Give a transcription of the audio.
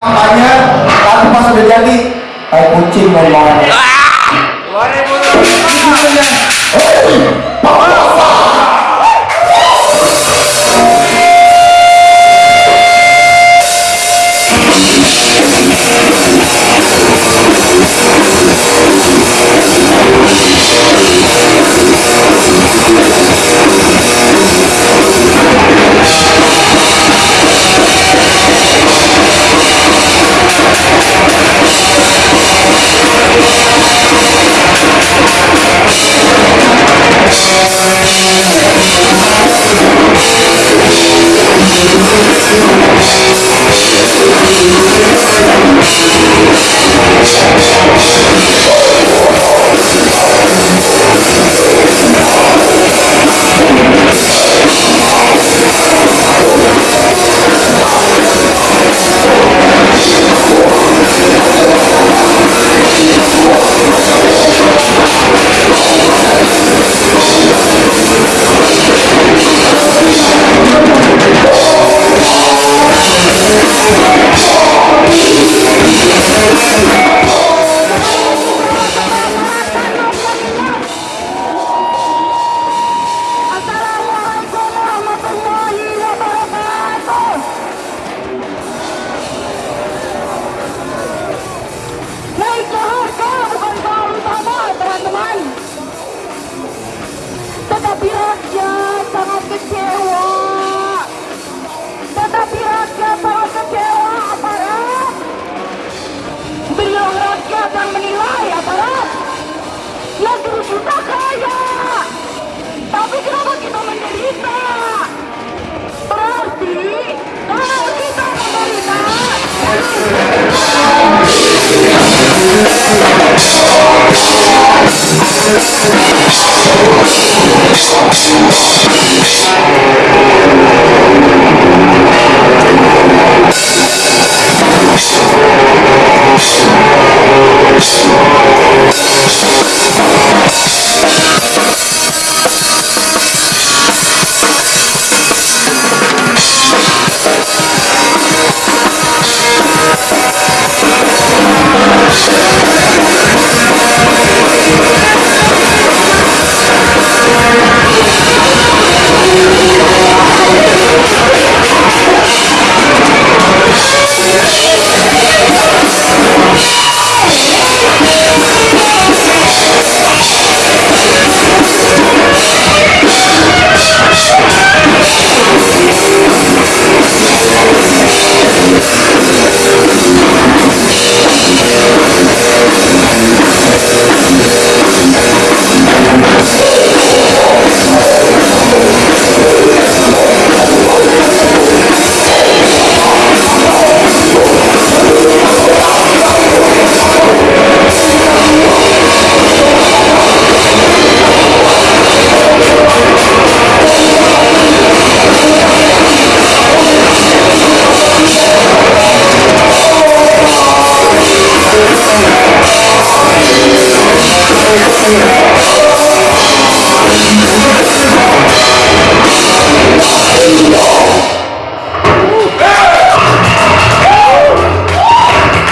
kampanye tapi pas udah jadi kayak kucing ngomong まりました